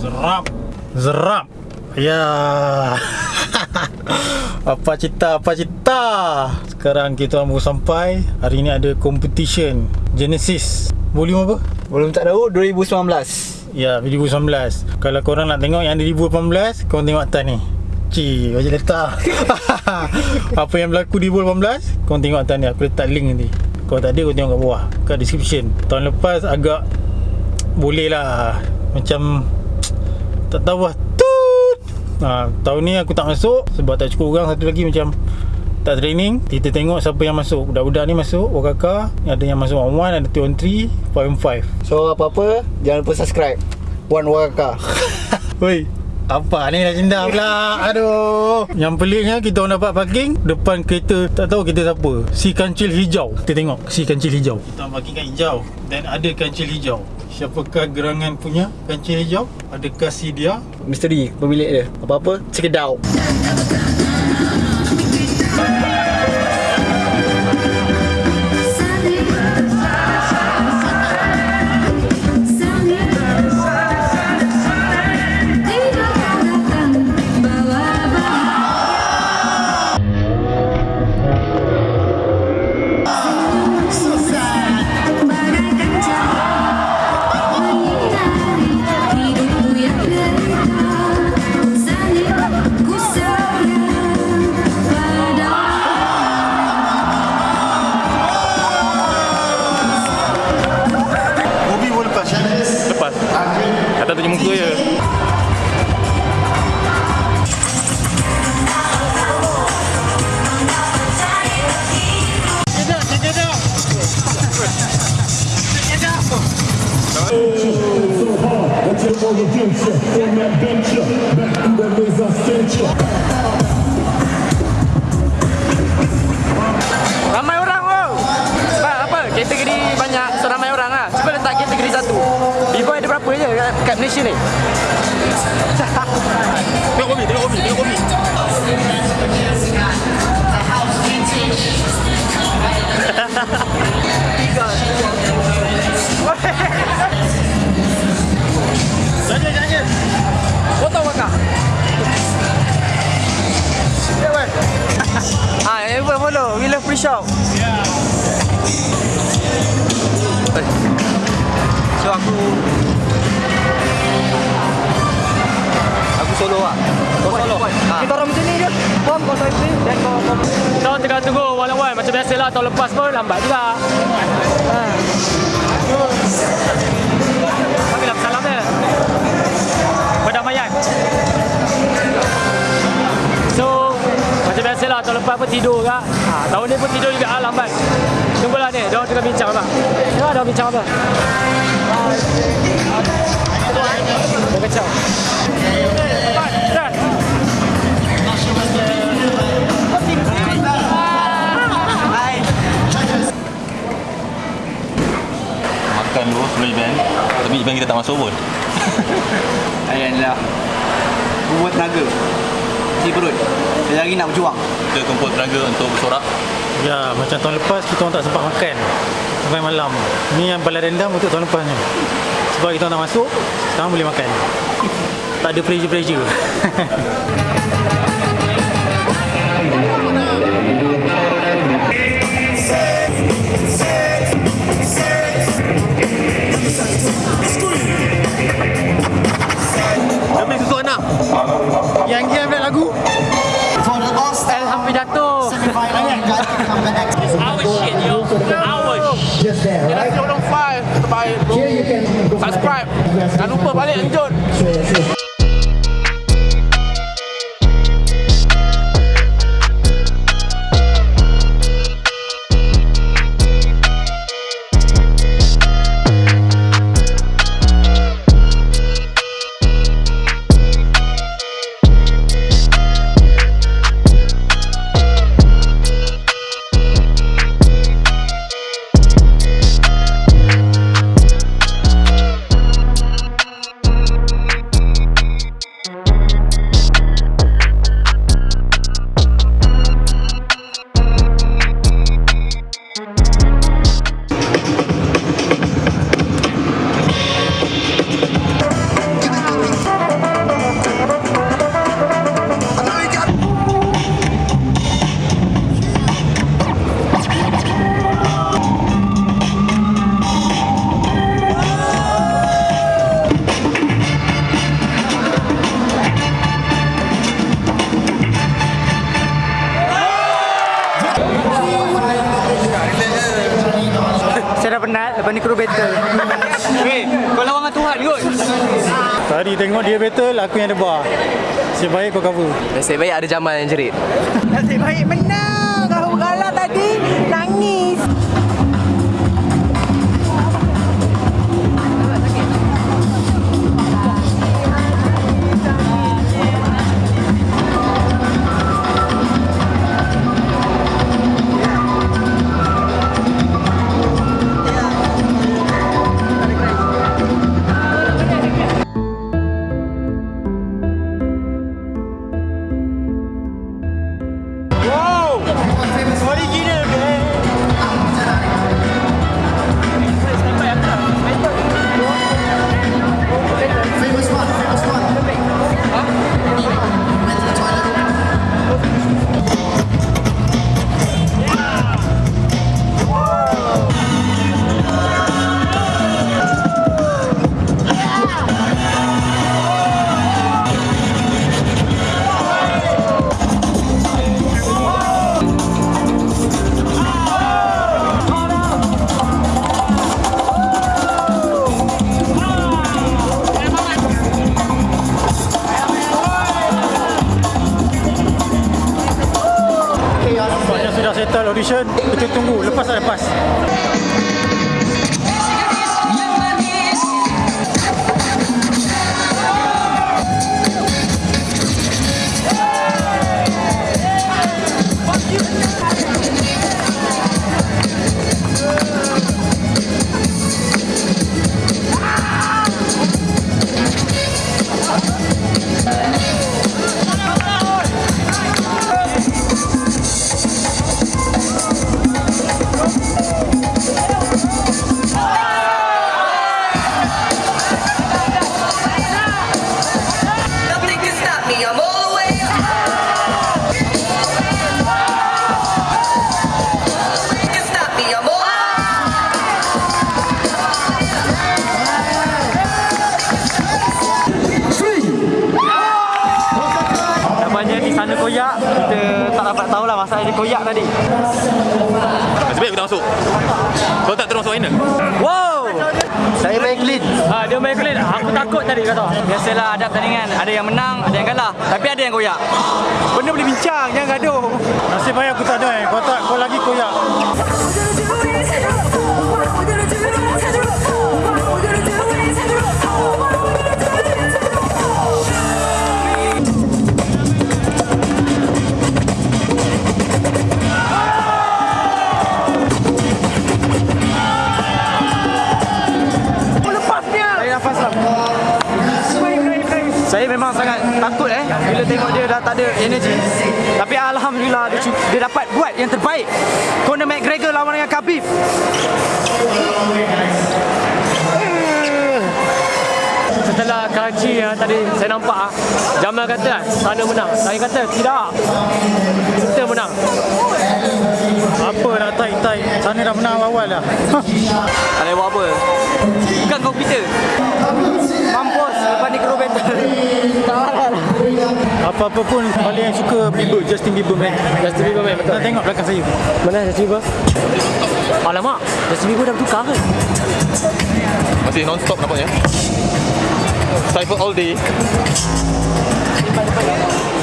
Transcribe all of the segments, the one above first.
Zerap. Zerap. Ya. Apa cerita Apa cerita Sekarang kita baru sampai. Hari ni ada competition. Genesis. Volume apa? Belum tak tahu 2019 Ya 2019 Kalau korang nak tengok yang 2018 Korang tengok atas ni. Cik Macam letak. Apa yang berlaku di 2018 Korang tengok atas ni. Aku letak link nanti. Kalau tak ada korang tengok kat bawah. Kat description. Tahun lepas agak Boleh lah. Macam Tak tahu lah. Tut! Ha, Tahun ni aku tak masuk Sebab tak cukup orang. Satu lagi macam tak training Kita tengok siapa yang masuk. Budak-budak ni masuk Wakaka Ada yang masuk 1-1 Ada 2-3 5-5 So apa-apa Jangan lupa subscribe. One Wakaka Woi apa ni legenda pula. Aduh. Yang peliknya Kita orang dapat parking Depan kereta Tak tahu kereta siapa. Si kancil hijau. Kita tengok Si kancil hijau. Kita orang parking kat hijau. Dan ada kancil hijau. Siapakah gerangan punya kancil hijau? Adakah si dia? Misteri Pemilik dia. Apa-apa? Check it out Ramai orang oh. Sebab apa? Kategori banyak so ramai orang lah. Cuba letak kategori satu. B-boy ada berapa je kat, kat Malaysia ni? Tengok kopi Tengok kopi Tengok kopi Jangan Tengah tunggu one Macam biasa lah tahun lepas pun lambat juga. Ha. Panggil apa salam dia? Perdamaian So Macam biasa lah tahun lepas pun tidur juga. Ha, Tahun ni pun tidur juga ah, lambat. Tunggulah ni, dia orang tengah bincang apa? Ya, dia orang bincang apa Makan dulu sebelum event Tapi event kita tak masuk pun. Ayan lah. Buat tenaga. Si perut. Lagi nak berjuang. Kita kumpul tenaga untuk bersorak. Ya macam tahun lepas Kita orang tak sempat makan. Sampai malam. Ni yang paling rendah Untuk tahun lepas ni. Sebab kita orang nak masuk Sekarang boleh makan. Tak ada pressure-pressure Lepas ni kru battle Weh kau lawan dengan Tuhan kot Tadi tengok dia battle, aku yang debar. Nasib baik kau cover. Nasib baik ada Jamal yang jerit. Nasib baik menang. Kau kalah tadi. Nangis. Audition. Kita tunggu. Lepas tak lepas? Masalah dia koyak tadi. Baik aku tak masuk. Kau tak terus masuk final. Wow Saya main clean Ha, dia main clean. Aku takut tadi kata. Biasalah ada pertandingan Ada yang menang Ada yang kalah Tapi ada yang koyak Benda boleh bincang Jangan gaduh Nasib baik aku tak ada eh. Kau tak, kau lagi koyak. Memang sangat takut eh Bila tengok dia dah tak ada energi Tapi Alhamdulillah dia, dia dapat buat yang terbaik Conor McGregor lawan dengan Khabib Setelah Karachi yang tadi saya nampak ah, Jamal kata ah, sana menang. Saya kata tidak. Kita menang. Apa nak tight-tight? Sana dah menang awal dah. Tak boleh buat apa Bukan Mampus Lepas ni kru battle Apa-apa pun paling yang suka Bieber, Justin Bieber man. Justin Bieber main betul. Nak tengok belakang saya. Mana Justin Bieber? Alamak, Justin Bieber dah bertukar ke? Masih non-stop nampaknya. Cypher all day.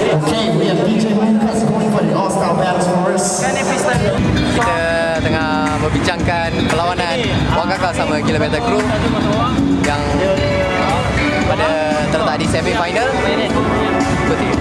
Okay, we have DJ Lucas going for the All-Star Battles for us. Kita tengah membincangkan perlawanan Wang Kakak sama Gila Battle Crew di semi final. Betul.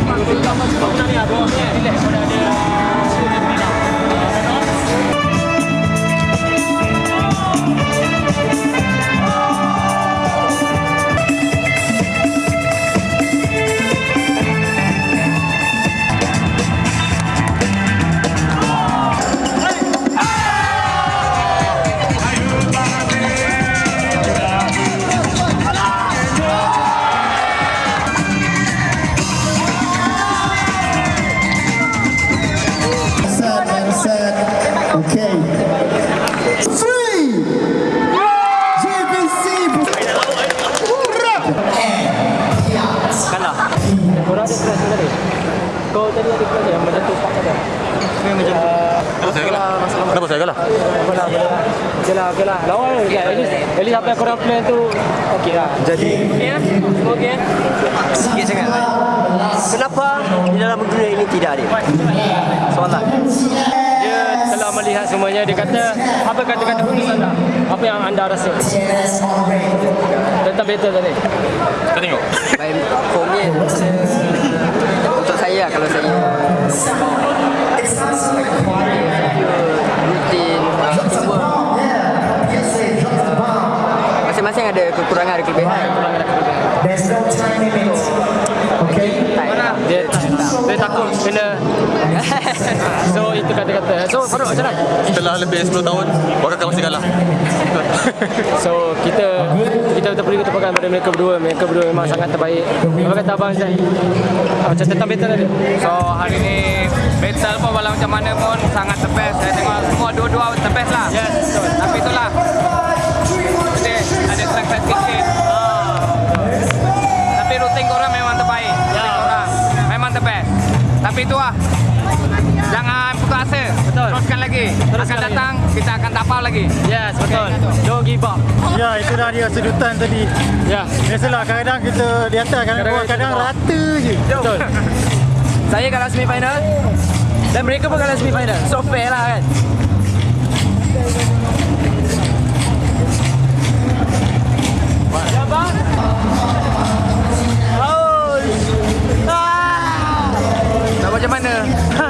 Kau tadi ada plan yang macam tu Pak kata. Kenapa saya kalah? Kenapa saya kalah? Lah, lah. Okey lah, okey lah. Lawan je. At least, at least apa yang korang plan tu okey lah. Jadi. Okey ya? Semua okey ya? Sikit sangat. Kenapa di dalam dunia ini tidak ada? Soalan. Dia telah melihat semuanya. Dia kata, apa kata-kata putus anda? Apa yang anda rasa? Tentang battle tadi. Kita tengok. Baik, for me, Farouk macam mana? Setelah lebih 10 tahun, Wakakal masih kalah. So kita kita betul beri ketepakan pada mereka berdua. Mereka berdua memang sangat terbaik. Apa kata abang Zai? Ah, Macam tentang battle tadi. So hari ni battle pun walau macam mana pun sangat the best. Saya tengok semua dua-dua the best lah. Yes, betul. Tapi itulah. Jadi ada track-track sikit. Tapi rutin korang memang terbaik. Rutin korang memang the best. Tapi itu lah. Lagi. Teruskan akan lagi. datang kita akan tapau lagi. Yes, betul. Don't give up. Ya, itu dah dia sedutan tadi. Ya, Biasalah kadang-kadang kita di atas, kadang-kadang bawah, kadang rata je. betul. Saya kalah semifinal dan mereka pun kalah semifinal. So fair lah kan. Tak macam mana? Ha.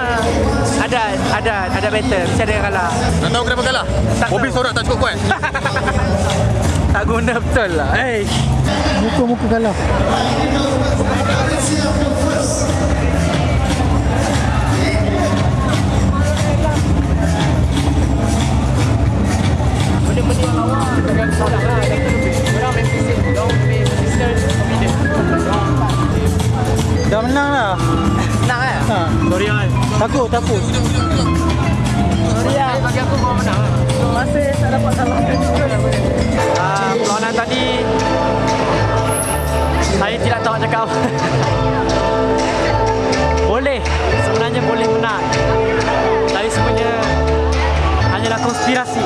Ada, ada, ada battle. Mesti ada yang kalah. Nak tahu kenapa kalah? Tak tahu. sorak tak cukup kuat. Tak guna betul lah. Hey. Muka-muka kalah. Tidak tahu nak cakap apa. boleh, sebenarnya boleh menang. Tapi sebenarnya hanyalah konspirasi.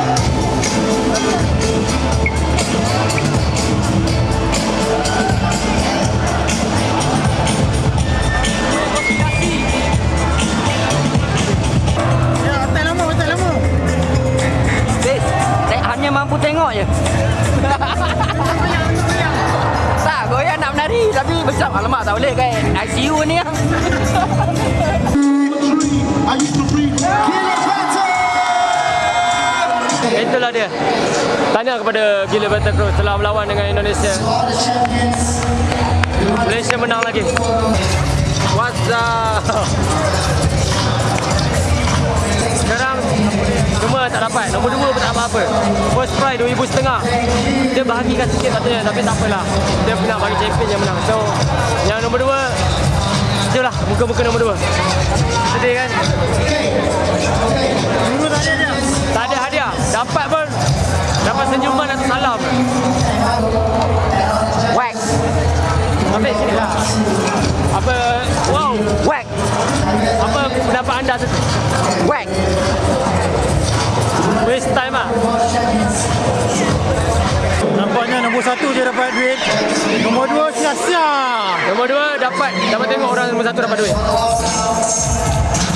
Ya, mampu tengok je. tak, goyang nak tapi besar. Alamak, tak boleh kan. ICU ni yang. Itulah dia. Tanya kepada Gila Battle Crew telah melawan dengan Indonesia. Malaysia menang lagi. What's up? Semua tak dapat. Nombor dua pun tak apa-apa. First prize RM2,500. Dia bahagikan sikit katanya tapi tak apalah. Dia nak bagi champion yang menang. So, yang nombor dua Itulah muka-muka nombor dua. Sedih kan? Dulu tak ada dia. Tak ada hadiah. Dapat pun dapat senyuman atau salam. Whack. Tapi sini lah. Apa wow, Whack. apa pendapat anda tu? Waste time ah. Nampaknya nombor satu je dapat duit. Nombor dua sia-sia. Nombor dua dapat dapat tengok orang nombor satu dapat duit.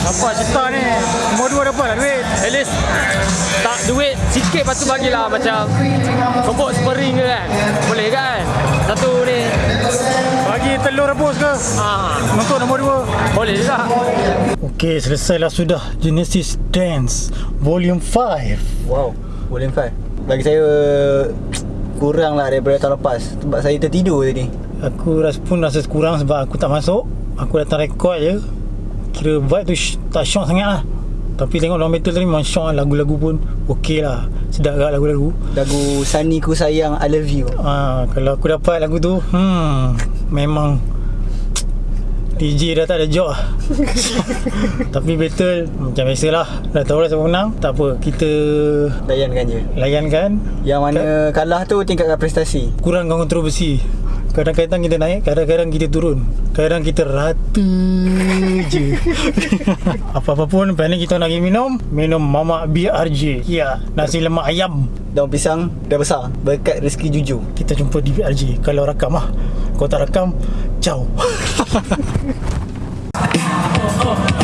Nampak cerita ni. Nombor dua dapat lah duit. At least tak duit sikit lepas tu bagilah macam kebok spring ke kan. Boleh kan? Satu ni. Bagi telur rebus ke? Ah, Untuk nombor dua. boleh juga. Okey, selesailah sudah Genesis Dance Volume 5. Wow, volume 5. Bagi saya kurang lah daripada tahun lepas sebab saya tertidur tadi. Aku rasa pun rasa kurang sebab aku tak masuk. Aku datang rekod je. Kira vibe tu tak syok sangat lah. Tapi tengok dalam metal tadi memang syok lah. Lagu-lagu pun okey lah. Sedap agak lagu-lagu. Lagu Sunny Ku Sayang I Love You. Ah, kalau aku dapat lagu tu, hmm, memang DJ dah tak ada job lah. Tapi battle macam biasalah. Dah tahu lah siapa menang. Tak apa, kita Layankan je. layankan. Yang mana kalah tu tingkatkan prestasi. Kurangkan kontroversi. Kadang-kadang kita naik Kadang-kadang kita turun Kadang kita rata je Apa-apa pun ni kita nak minum Minum Mamak BRJ Ya Nasi lemak ayam Daun pisang dah besar Berkat rezeki jujur Kita jumpa di BRJ Kalau rakam lah Kalau tak rakam Ciao Oh, oh, oh.